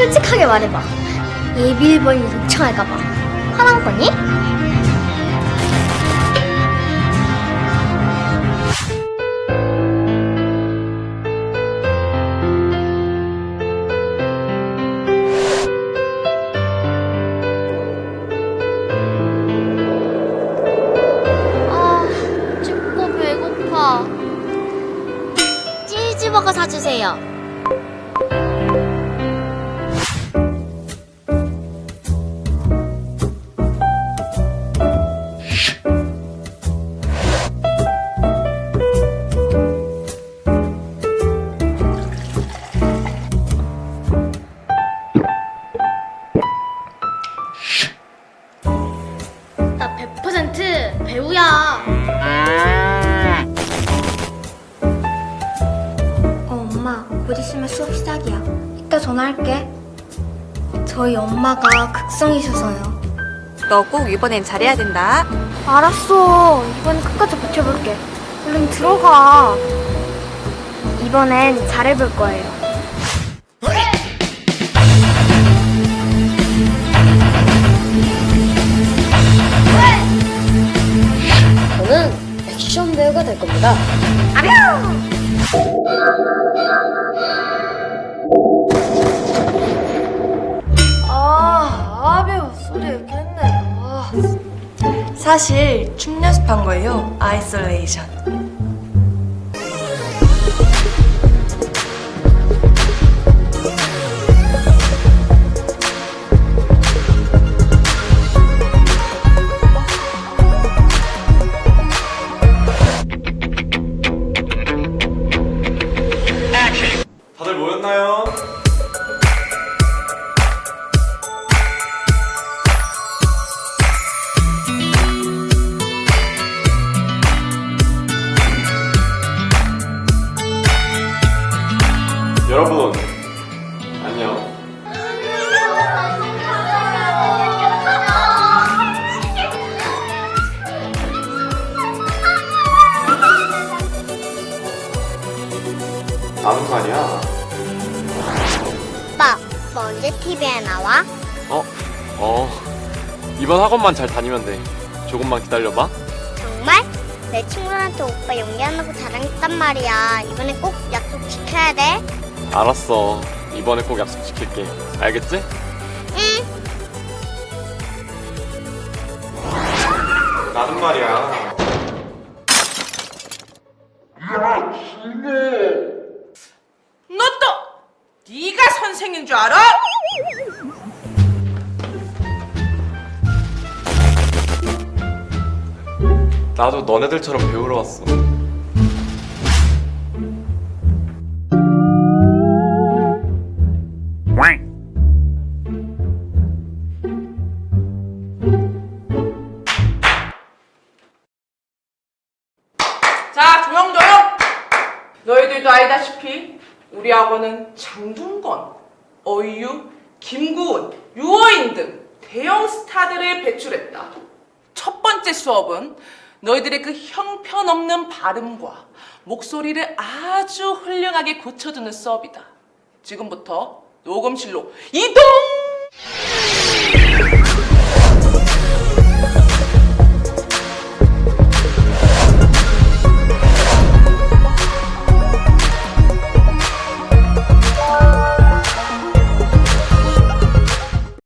솔직하게 말해봐. 예비 일본이 요청할까봐 화난 거니? 아, 춥고 배고파. 치즈버거 사주세요. 100% 배우야. 어, 엄마, 곧 있으면 수업 시작이야. 이따 전화할게. 저희 엄마가 극성이셔서요. 너 꼭 이번엔 잘해야 된다. 알았어. 이번엔 끝까지 버텨볼게. 얼른 들어가. 이번엔 잘해볼 거예요. 액션 배우가 될 겁니다. 아, 아배우 소리 이렇게. 아. 사실 춤 연습한 거예요. 아이솔레이션. 아는 거 아니야? 오빠, 뭐 언제 TV에 나와? 어? 어 이번 학원만 잘 다니면 돼 조금만 기다려봐 정말? 내 친구한테 오빠 거 자랑했단 말이야. 이번에 꼭 약속 지켜야 돼. 알았어 이번에 꼭 약속 지킬게 알겠지? 응. 나는 말이야 네가 선생인 줄 알아? 나도 너네들처럼 배우러 왔어 자, 조용조용. 너희들도 알다시피 우리 학원은 장동건, 어이유, 김구은, 유어인 등 대형 스타들을 배출했다. 첫 번째 수업은 너희들의 그 형편없는 발음과 목소리를 아주 훌륭하게 고쳐주는 수업이다. 지금부터 녹음실로 이동!